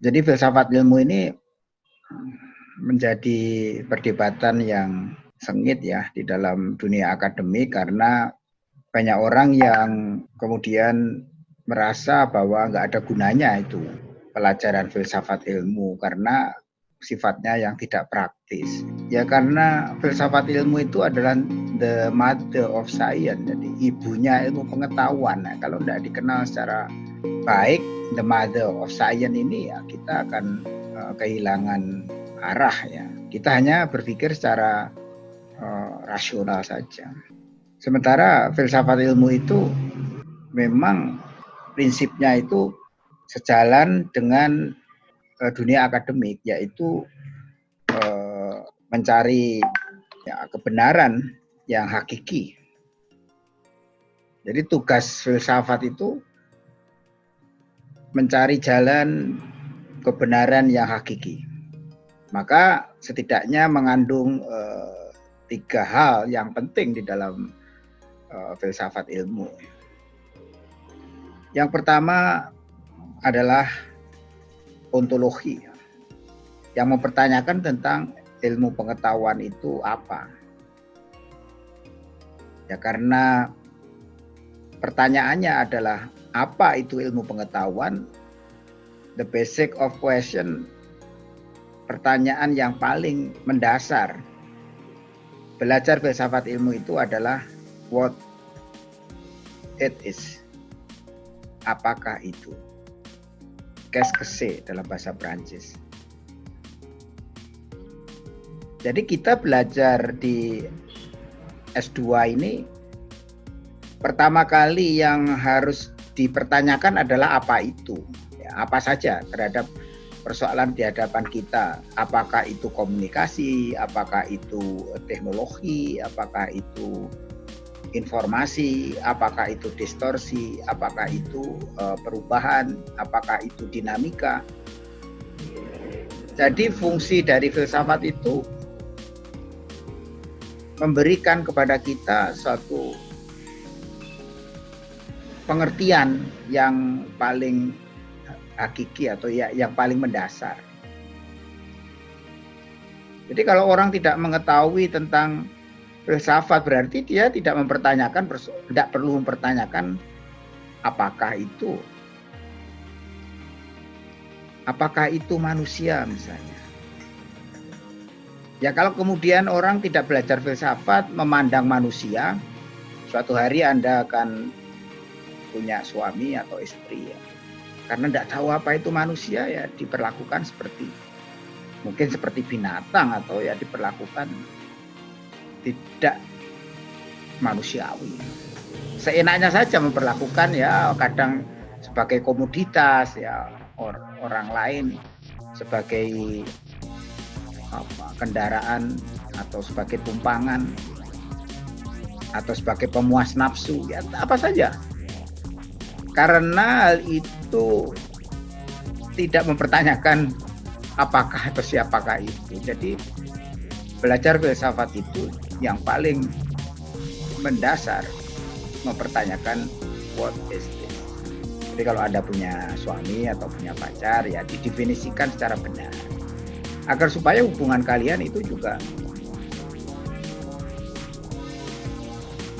Jadi filsafat ilmu ini menjadi perdebatan yang sengit ya di dalam dunia akademik karena banyak orang yang kemudian merasa bahwa nggak ada gunanya itu pelajaran filsafat ilmu karena sifatnya yang tidak praktis. Ya karena filsafat ilmu itu adalah the mother of science, jadi ibunya ilmu pengetahuan. Nah, kalau tidak dikenal secara baik, the mother of science ini ya kita akan uh, kehilangan arah ya. Kita hanya berpikir secara uh, rasional saja. Sementara filsafat ilmu itu memang prinsipnya itu sejalan dengan dunia akademik yaitu uh, mencari ya, kebenaran yang hakiki. Jadi tugas filsafat itu mencari jalan kebenaran yang hakiki. Maka setidaknya mengandung uh, tiga hal yang penting di dalam uh, filsafat ilmu. Yang pertama adalah ontologi yang mempertanyakan tentang ilmu pengetahuan itu apa. Ya karena pertanyaannya adalah apa itu ilmu pengetahuan? The basic of question pertanyaan yang paling mendasar belajar filsafat ilmu itu adalah what it is. Apakah itu? C'est dalam bahasa Prancis. Jadi kita belajar di S2 ini pertama kali yang harus dipertanyakan adalah apa itu, ya, apa saja terhadap persoalan di hadapan kita. Apakah itu komunikasi, apakah itu teknologi, apakah itu informasi, apakah itu distorsi, apakah itu uh, perubahan, apakah itu dinamika. Jadi fungsi dari filsafat itu memberikan kepada kita suatu pengertian yang paling hakiki atau ya yang paling mendasar. Jadi kalau orang tidak mengetahui tentang filsafat berarti dia tidak mempertanyakan tidak perlu mempertanyakan apakah itu apakah itu manusia misalnya Ya kalau kemudian orang tidak belajar filsafat, memandang manusia, suatu hari Anda akan punya suami atau istri ya. Karena tidak tahu apa itu manusia ya diperlakukan seperti mungkin seperti binatang atau ya diperlakukan tidak manusiawi. Seenaknya saja memperlakukan ya kadang sebagai komoditas ya orang lain sebagai apa, kendaraan atau sebagai tumpangan atau sebagai pemuas nafsu ya apa saja karena hal itu tidak mempertanyakan apakah atau siapakah itu jadi belajar filsafat itu yang paling mendasar mempertanyakan what is this jadi kalau anda punya suami atau punya pacar ya didefinisikan secara benar agar supaya hubungan kalian itu juga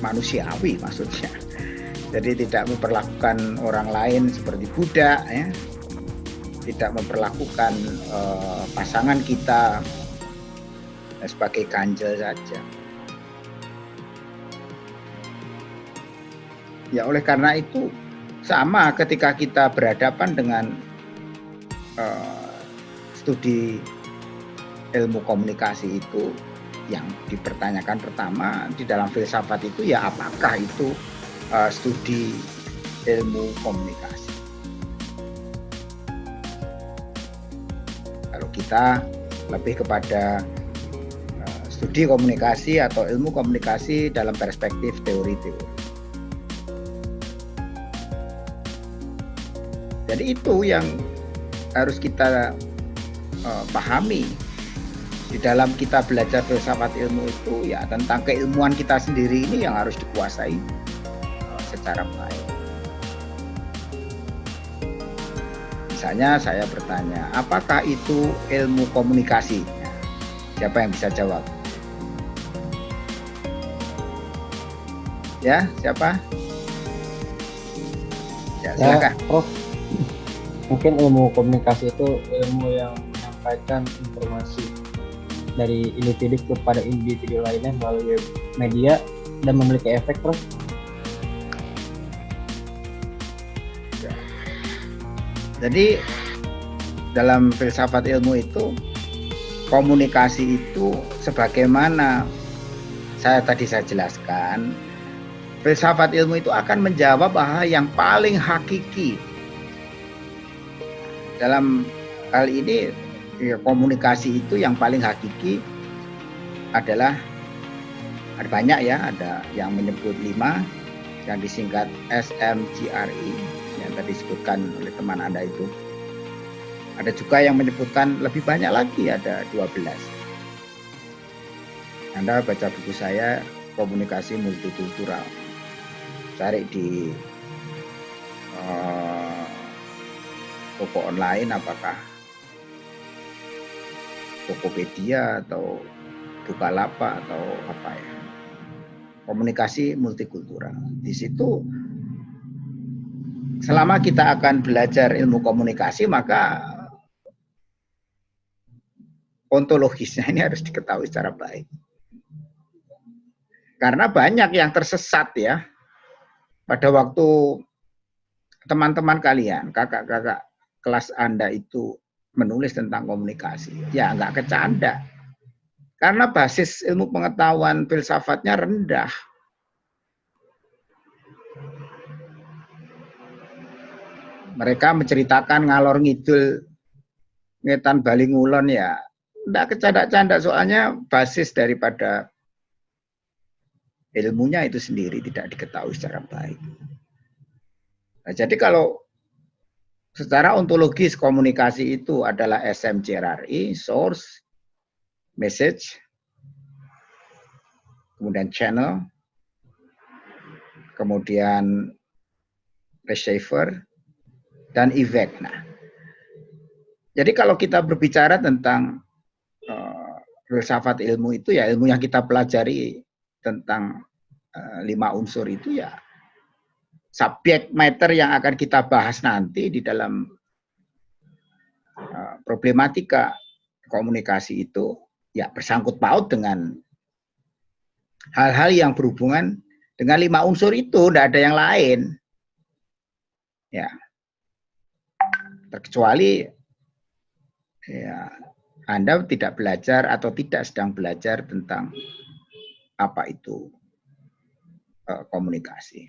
manusiawi maksudnya. Jadi tidak memperlakukan orang lain seperti budak ya. Tidak memperlakukan uh, pasangan kita sebagai ganjel saja. Ya oleh karena itu sama ketika kita berhadapan dengan uh, studi ilmu komunikasi itu yang dipertanyakan pertama di dalam filsafat itu ya apakah itu uh, studi ilmu komunikasi. Kalau kita lebih kepada uh, studi komunikasi atau ilmu komunikasi dalam perspektif teori-teori. Jadi itu yang harus kita uh, pahami di dalam kita belajar filsafat ilmu itu ya tentang keilmuan kita sendiri ini yang harus dikuasai uh, secara baik. Misalnya saya bertanya, apakah itu ilmu komunikasi? Siapa yang bisa jawab? Ya, siapa? Ya, silakan. Ya, Prof. Mungkin ilmu komunikasi itu ilmu yang menyampaikan informasi dari individu kepada individu lainnya melalui media dan memiliki efek, Prof. Jadi dalam filsafat ilmu itu komunikasi itu sebagaimana saya tadi saya jelaskan filsafat ilmu itu akan menjawab hal yang paling hakiki dalam hal ini ya, komunikasi itu yang paling hakiki adalah ada banyak ya ada yang menyebut lima yang disingkat SMGRI yang tadi disebutkan oleh teman Anda itu. Ada juga yang menyebutkan lebih banyak lagi, ada 12. Anda baca buku saya, Komunikasi Multikultural. Cari di uh, toko online apakah Tokopedia atau Bukalapak atau apa ya. Komunikasi multikultural. Di situ selama kita akan belajar ilmu komunikasi maka ontologisnya ini harus diketahui secara baik. Karena banyak yang tersesat ya pada waktu teman-teman kalian, kakak-kakak kelas Anda itu menulis tentang komunikasi. Ya nggak kecanda. Karena basis ilmu pengetahuan filsafatnya rendah. mereka menceritakan ngalor ngidul ngetan Bali Ngulon ya tidak kecanda-canda soalnya basis daripada ilmunya itu sendiri tidak diketahui secara baik. Nah, jadi kalau secara ontologis komunikasi itu adalah SMCRRI, source, message, kemudian channel, kemudian receiver, dan efek. Nah, jadi kalau kita berbicara tentang uh, filsafat ilmu itu ya ilmu yang kita pelajari tentang uh, lima unsur itu ya subjek matter yang akan kita bahas nanti di dalam uh, problematika komunikasi itu ya bersangkut paut dengan hal-hal yang berhubungan dengan lima unsur itu, tidak ada yang lain. Ya, terkecuali ya Anda tidak belajar atau tidak sedang belajar tentang apa itu uh, komunikasi.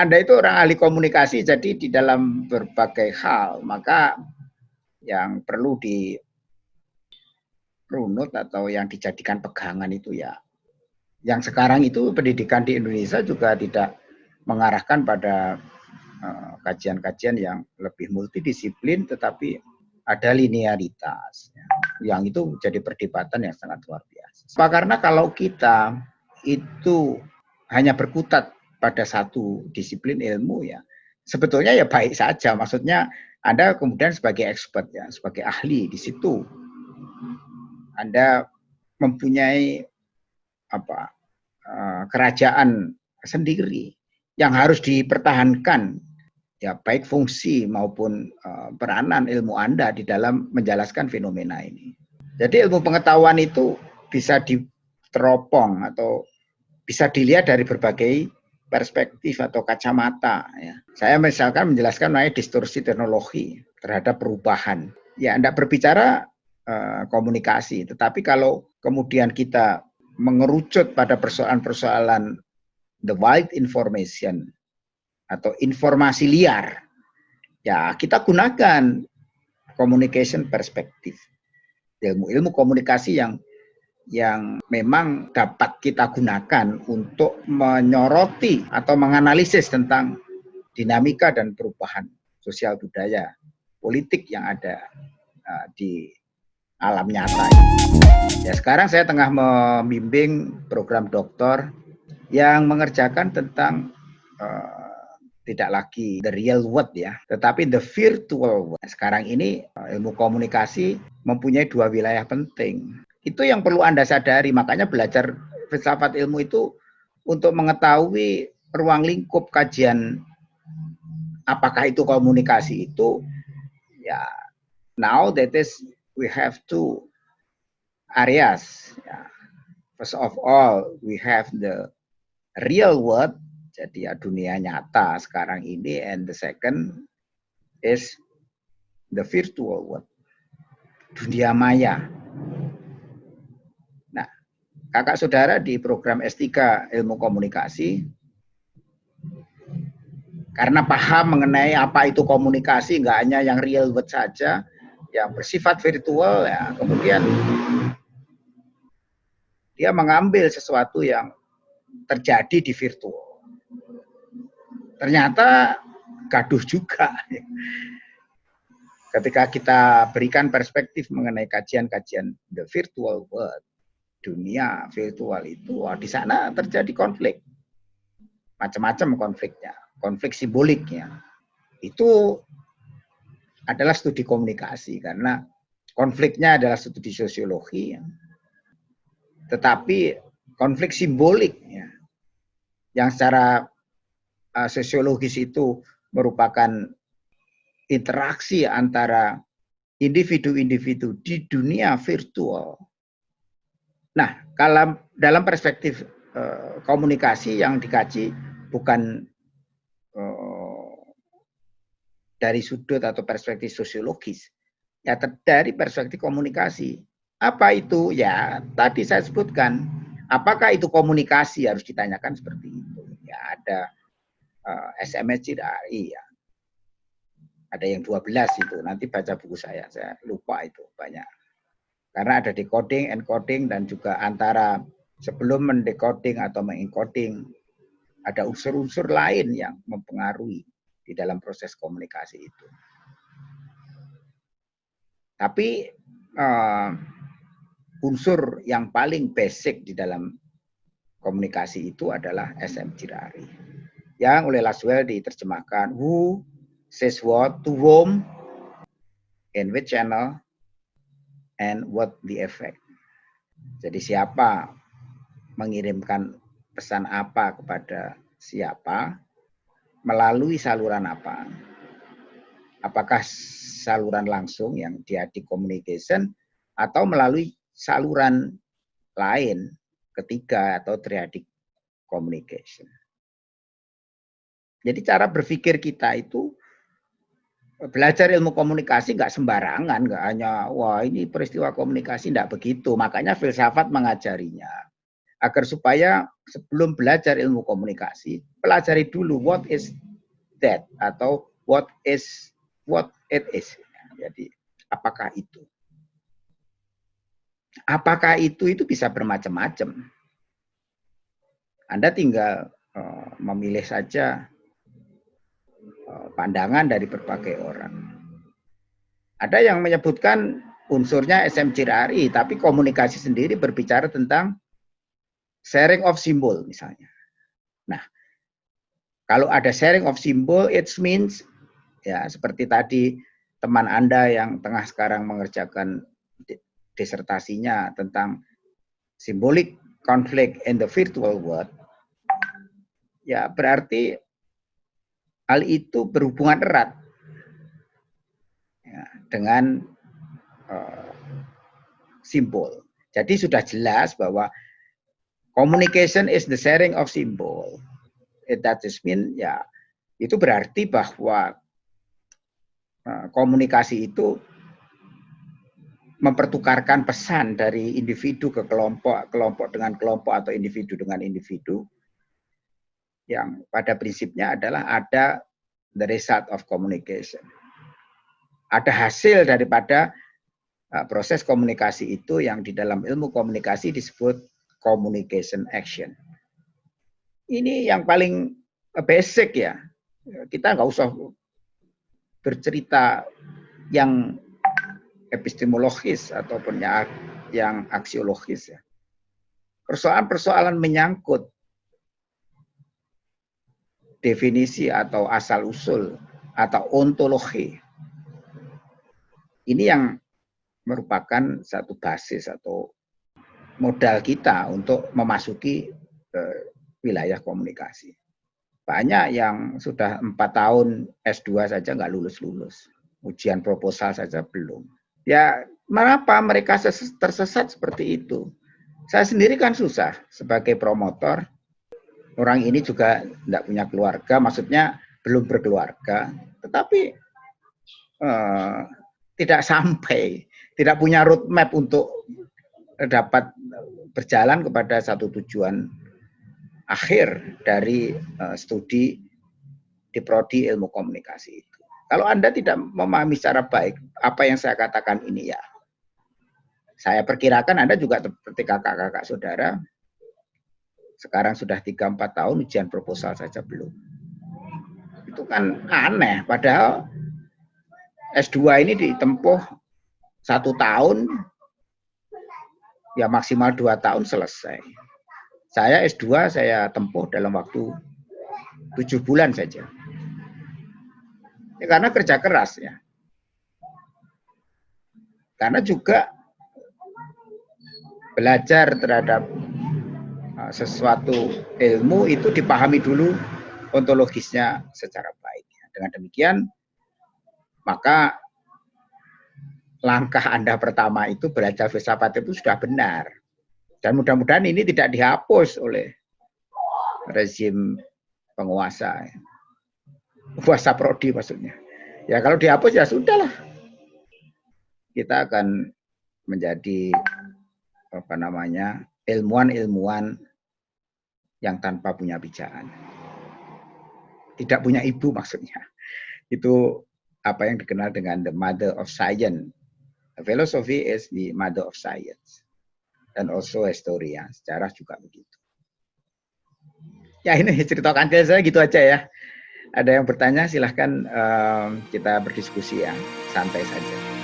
Anda itu orang ahli komunikasi, jadi di dalam berbagai hal, maka yang perlu di runut atau yang dijadikan pegangan itu ya, yang sekarang itu pendidikan di Indonesia juga tidak mengarahkan pada eh, kajian-kajian uh, yang lebih multidisiplin, tetapi ada linearitas, ya, yang itu jadi perdebatan yang sangat luar biasa. Karena kalau kita itu hanya berkutat pada satu disiplin ilmu ya sebetulnya ya baik saja. Maksudnya Anda kemudian sebagai expert ya sebagai ahli di situ Anda mempunyai apa eh, kerajaan sendiri yang harus dipertahankan ya baik fungsi maupun uh, peranan ilmu Anda di dalam menjelaskan fenomena ini. Jadi ilmu pengetahuan itu bisa diteropong atau bisa dilihat dari berbagai perspektif atau kacamata. Ya. Saya misalkan menjelaskan mengenai distorsi teknologi terhadap perubahan. Ya, Anda berbicara uh, komunikasi, tetapi kalau kemudian kita mengerucut pada persoalan-persoalan the wild information atau informasi liar, ya kita gunakan communication perspektif, ilmu-ilmu komunikasi yang yang memang dapat kita gunakan untuk menyoroti atau menganalisis tentang dinamika dan perubahan sosial budaya, politik yang ada uh, di alam nyata. Ya sekarang saya tengah membimbing program doktor yang mengerjakan tentang uh, tidak lagi the real world ya, tetapi the virtual world. Sekarang ini uh, ilmu komunikasi mempunyai dua wilayah penting. Itu yang perlu Anda sadari, makanya belajar filsafat ilmu itu untuk mengetahui ruang lingkup kajian apakah itu komunikasi itu ya now that is we have two areas. Ya. First of all, we have the real world, jadi ya dunia nyata sekarang ini, and the second is the virtual world, dunia maya. Nah, kakak saudara di program S3 Ilmu Komunikasi, karena paham mengenai apa itu komunikasi, nggak hanya yang real world saja, yang bersifat virtual ya kemudian dia mengambil sesuatu yang terjadi di virtual. Ternyata gaduh juga. Ketika kita berikan perspektif mengenai kajian-kajian the virtual world, dunia virtual itu, wah, di sana terjadi konflik. Macam-macam konfliknya, konflik simboliknya. Itu adalah studi komunikasi karena konfliknya adalah studi sosiologi ya. tetapi konflik simbolik ya, yang secara uh, sosiologis itu merupakan interaksi antara individu-individu di dunia virtual. Nah, kalau dalam perspektif uh, komunikasi yang dikaji bukan uh, dari sudut atau perspektif sosiologis. Ya dari perspektif komunikasi. Apa itu? Ya tadi saya sebutkan. Apakah itu komunikasi harus ditanyakan seperti itu. Ya ada uh, eh, SMS CDAI ya. Ada yang 12 itu. Nanti baca buku saya. Saya lupa itu banyak. Karena ada decoding, encoding dan juga antara sebelum mendecoding atau mengencoding ada unsur-unsur lain yang mempengaruhi di dalam proses komunikasi itu. Tapi uh, unsur yang paling basic di dalam komunikasi itu adalah SM Cirari. Yang oleh Laswell diterjemahkan who says what to whom, in which channel, and what the effect. Jadi siapa mengirimkan pesan apa kepada siapa, melalui saluran apa? Apakah saluran langsung yang diadik communication atau melalui saluran lain ketiga atau triadic communication. Jadi cara berpikir kita itu belajar ilmu komunikasi nggak sembarangan, nggak hanya wah ini peristiwa komunikasi nggak begitu. Makanya filsafat mengajarinya agar supaya sebelum belajar ilmu komunikasi pelajari dulu what is that atau what is what it is. Jadi apakah itu? Apakah itu itu bisa bermacam-macam. Anda tinggal uh, memilih saja uh, pandangan dari berbagai orang. Ada yang menyebutkan unsurnya SMCRI, tapi komunikasi sendiri berbicara tentang sharing of symbol misalnya. Nah, kalau ada sharing of symbol, it means ya seperti tadi teman Anda yang tengah sekarang mengerjakan disertasinya tentang simbolik konflik in the virtual world, ya berarti hal itu berhubungan erat ya, dengan uh, simbol. Jadi sudah jelas bahwa Communication is the sharing of symbol. It that is mean ya itu berarti bahwa uh, komunikasi itu mempertukarkan pesan dari individu ke kelompok, kelompok dengan kelompok atau individu dengan individu yang pada prinsipnya adalah ada the result of communication. Ada hasil daripada uh, proses komunikasi itu yang di dalam ilmu komunikasi disebut communication action. Ini yang paling basic ya. Kita nggak usah bercerita yang epistemologis ataupun ya, yang aksiologis ya. Persoalan-persoalan menyangkut definisi atau asal usul atau ontologi. Ini yang merupakan satu basis atau modal kita untuk memasuki eh, wilayah komunikasi. Banyak yang sudah empat tahun S2 saja nggak lulus-lulus. Ujian proposal saja belum. Ya, mengapa mereka tersesat seperti itu? Saya sendiri kan susah sebagai promotor. Orang ini juga tidak punya keluarga, maksudnya belum berkeluarga, tetapi eh, tidak sampai, tidak punya roadmap untuk dapat berjalan kepada satu tujuan akhir dari uh, studi di prodi ilmu komunikasi itu. Kalau Anda tidak memahami secara baik apa yang saya katakan ini ya, saya perkirakan Anda juga seperti kakak-kakak saudara, sekarang sudah 3-4 tahun ujian proposal saja belum. Itu kan aneh, padahal S2 ini ditempuh satu tahun ya maksimal dua tahun selesai. Saya S2 saya tempuh dalam waktu tujuh bulan saja. Ya, karena kerja keras ya. Karena juga belajar terhadap uh, sesuatu ilmu itu dipahami dulu ontologisnya secara baik. Dengan demikian, maka langkah Anda pertama itu belajar filsafat itu sudah benar. Dan mudah-mudahan ini tidak dihapus oleh rezim penguasa. Puasa prodi maksudnya. Ya kalau dihapus ya sudahlah. Kita akan menjadi apa namanya ilmuwan-ilmuwan yang tanpa punya bijaan. Tidak punya ibu maksudnya. Itu apa yang dikenal dengan the mother of science Philosophy is the mother of science. Dan also historia, sejarah juga begitu. Ya ini cerita kantil saya gitu aja ya. Ada yang bertanya silahkan um, kita berdiskusi ya, santai saja.